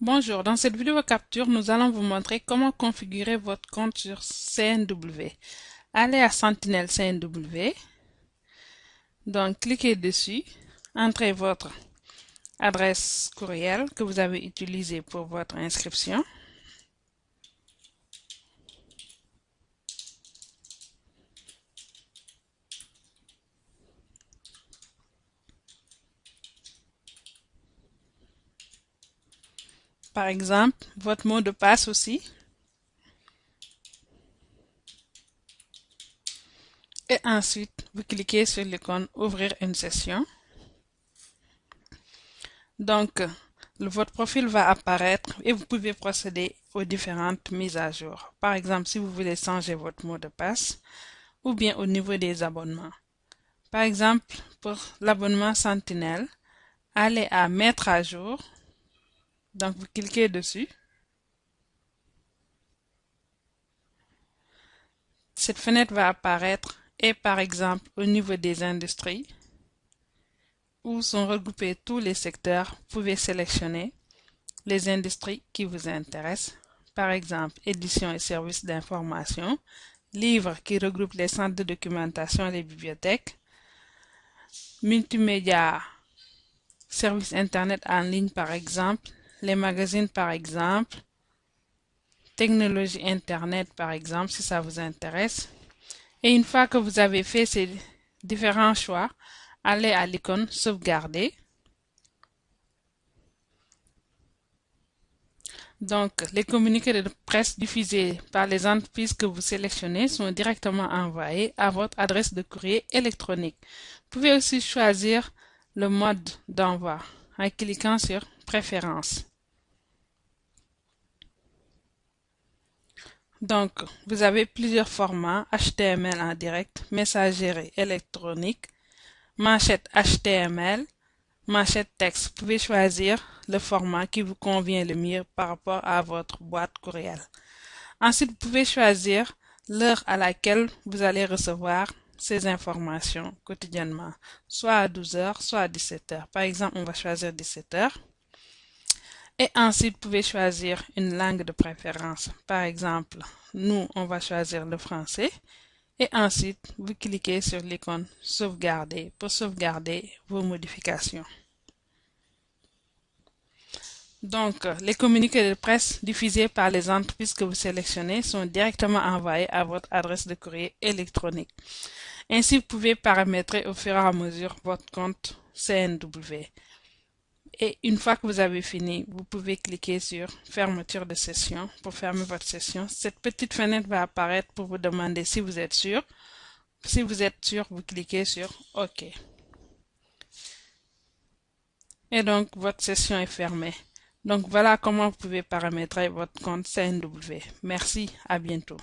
Bonjour, dans cette vidéo capture, nous allons vous montrer comment configurer votre compte sur CNW. Allez à Sentinel CNW, donc cliquez dessus, entrez votre adresse courriel que vous avez utilisée pour votre inscription. Par exemple, votre mot de passe aussi. Et ensuite, vous cliquez sur l'icône Ouvrir une session. Donc, votre profil va apparaître et vous pouvez procéder aux différentes mises à jour. Par exemple, si vous voulez changer votre mot de passe ou bien au niveau des abonnements. Par exemple, pour l'abonnement Sentinelle, allez à Mettre à jour donc, vous cliquez dessus. Cette fenêtre va apparaître et par exemple au niveau des industries où sont regroupés tous les secteurs, vous pouvez sélectionner les industries qui vous intéressent. Par exemple, édition et services d'information, livres qui regroupent les centres de documentation et les bibliothèques, multimédia, services Internet en ligne par exemple, les magazines par exemple, technologie Internet par exemple, si ça vous intéresse. Et une fois que vous avez fait ces différents choix, allez à l'icône sauvegarder. Donc, les communiqués de presse diffusés par les entreprises que vous sélectionnez sont directement envoyés à votre adresse de courrier électronique. Vous pouvez aussi choisir le mode d'envoi en cliquant sur Donc, vous avez plusieurs formats HTML en direct, messagerie électronique, manchette HTML, manchette texte. Vous pouvez choisir le format qui vous convient le mieux par rapport à votre boîte courriel. Ensuite, vous pouvez choisir l'heure à laquelle vous allez recevoir ces informations quotidiennement, soit à 12h, soit à 17h. Par exemple, on va choisir 17h. Et ensuite, vous pouvez choisir une langue de préférence. Par exemple, nous, on va choisir le français. Et ensuite, vous cliquez sur l'icône sauvegarder pour sauvegarder vos modifications. Donc, les communiqués de presse diffusés par les entreprises que vous sélectionnez sont directement envoyés à votre adresse de courrier électronique. Ainsi, vous pouvez paramétrer au fur et à mesure votre compte CNW. Et une fois que vous avez fini, vous pouvez cliquer sur fermeture de session pour fermer votre session. Cette petite fenêtre va apparaître pour vous demander si vous êtes sûr. Si vous êtes sûr, vous cliquez sur OK. Et donc, votre session est fermée. Donc, voilà comment vous pouvez paramétrer votre compte CNW. Merci, à bientôt.